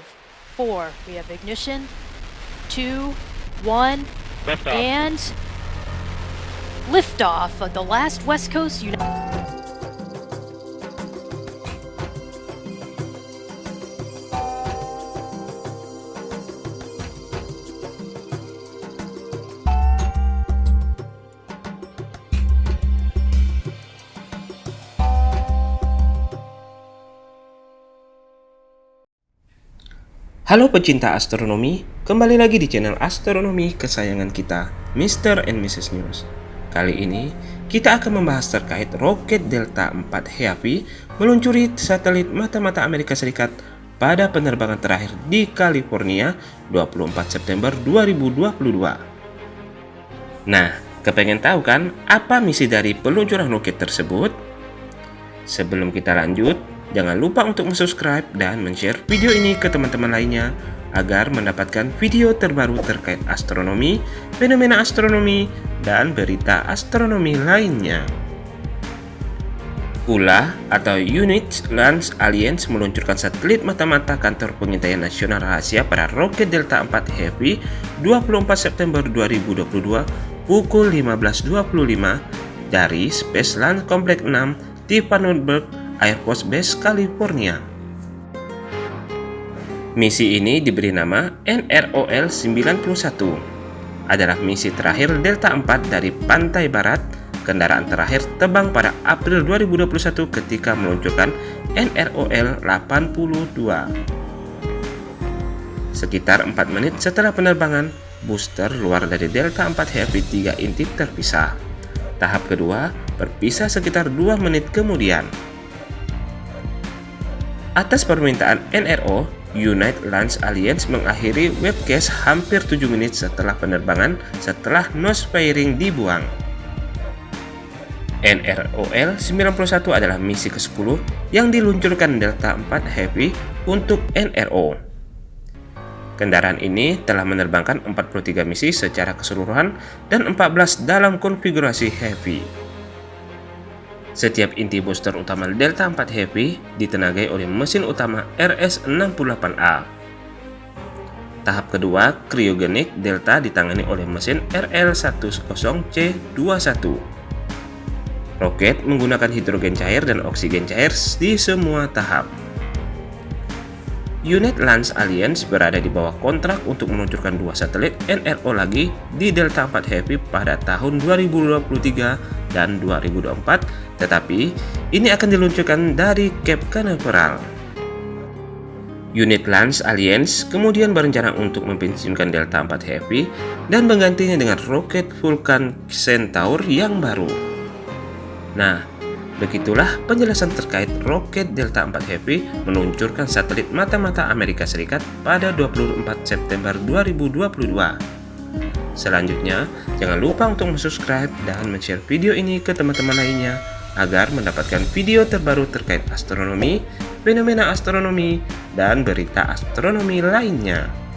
five, four. We have ignition. Two, one, Liftoff. and liftoff of the last West Coast United. Halo pecinta astronomi, kembali lagi di channel astronomi kesayangan kita, Mr. and Mrs. News. Kali ini, kita akan membahas terkait roket Delta 4 Heavy meluncuri satelit mata-mata Amerika Serikat pada penerbangan terakhir di California 24 September 2022. Nah, kepengen tahu kan apa misi dari peluncuran roket tersebut? Sebelum kita lanjut, jangan lupa untuk subscribe dan share video ini ke teman-teman lainnya agar mendapatkan video terbaru terkait astronomi, fenomena astronomi, dan berita astronomi lainnya. ULA atau Unit Launch Alliance meluncurkan satelit mata-mata kantor pengintaian nasional rahasia pada roket Delta 4 Heavy 24 September 2022 pukul 15.25 dari Space Launch Complex 6 di Vandenberg Air Force Base, California. Misi ini diberi nama NROL 91. Adalah misi terakhir Delta 4 dari pantai barat. Kendaraan terakhir terbang pada April 2021 ketika meluncurkan NROL 82. Sekitar 4 menit setelah penerbangan, booster luar dari Delta 4 Heavy 3 intip terpisah. Tahap kedua berpisah sekitar 2 menit kemudian. Atas permintaan NRO, United Launch Alliance mengakhiri webcast hampir 7 menit setelah penerbangan setelah nose fairing dibuang. NROL 91 adalah misi ke-10 yang diluncurkan Delta 4 Heavy untuk NRO. Kendaraan ini telah menerbangkan 43 misi secara keseluruhan dan 14 dalam konfigurasi Heavy. Setiap inti booster utama Delta 4 Heavy ditenagai oleh mesin utama RS-68A. Tahap kedua, Cryogenic Delta ditangani oleh mesin RL-10C21. Roket menggunakan hidrogen cair dan oksigen cair di semua tahap. Unit Launch Alliance berada di bawah kontrak untuk meluncurkan dua satelit NRO lagi di Delta 4 Heavy pada tahun 2023 dan 2024, tetapi ini akan diluncurkan dari Cape Canaveral. Unit Launch Alliance kemudian berencana untuk mempensiunkan Delta 4 Heavy dan menggantinya dengan roket Vulcan Centaur yang baru. Nah, begitulah penjelasan terkait roket Delta 4 Heavy meluncurkan satelit mata-mata Amerika Serikat pada 24 September 2022. Selanjutnya, jangan lupa untuk subscribe dan share video ini ke teman-teman lainnya agar mendapatkan video terbaru terkait astronomi, fenomena astronomi, dan berita astronomi lainnya.